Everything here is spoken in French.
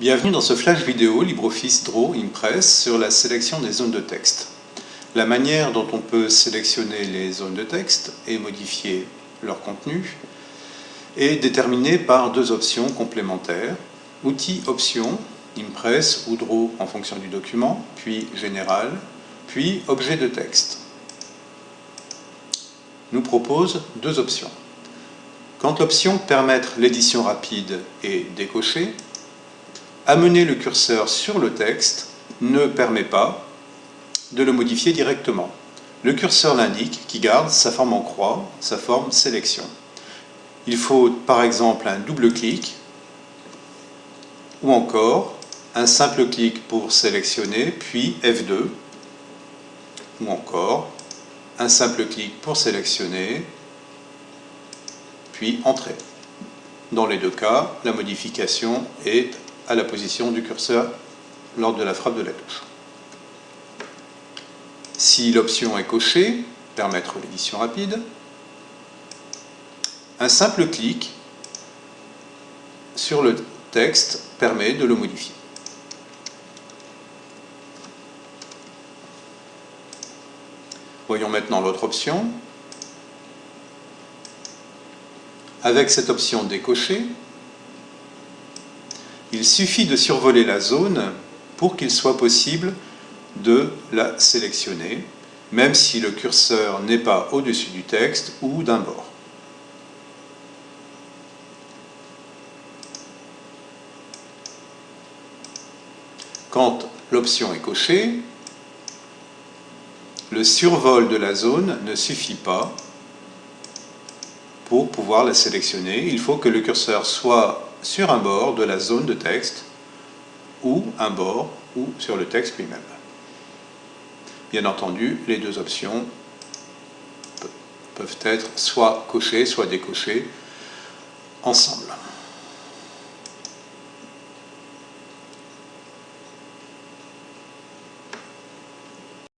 Bienvenue dans ce flash vidéo LibreOffice Draw Impress sur la sélection des zones de texte. La manière dont on peut sélectionner les zones de texte et modifier leur contenu est déterminée par deux options complémentaires. Outil Options, Impress ou Draw en fonction du document, puis Général, puis Objet de texte. Nous propose deux options. Quand l'option Permettre l'édition rapide est décochée, amener le curseur sur le texte ne permet pas de le modifier directement. Le curseur l'indique qui garde sa forme en croix, sa forme sélection. Il faut par exemple un double clic ou encore un simple clic pour sélectionner, puis F2 ou encore un simple clic pour sélectionner, puis Entrée. Dans les deux cas, la modification est à la position du curseur lors de la frappe de la touche. Si l'option est cochée, permettre l'édition rapide, un simple clic sur le texte permet de le modifier. Voyons maintenant l'autre option. Avec cette option décochée, il suffit de survoler la zone pour qu'il soit possible de la sélectionner, même si le curseur n'est pas au-dessus du texte ou d'un bord. Quand l'option est cochée, le survol de la zone ne suffit pas pour pouvoir la sélectionner. Il faut que le curseur soit sur un bord de la zone de texte ou un bord ou sur le texte lui-même. Bien entendu, les deux options peuvent être soit cochées, soit décochées ensemble.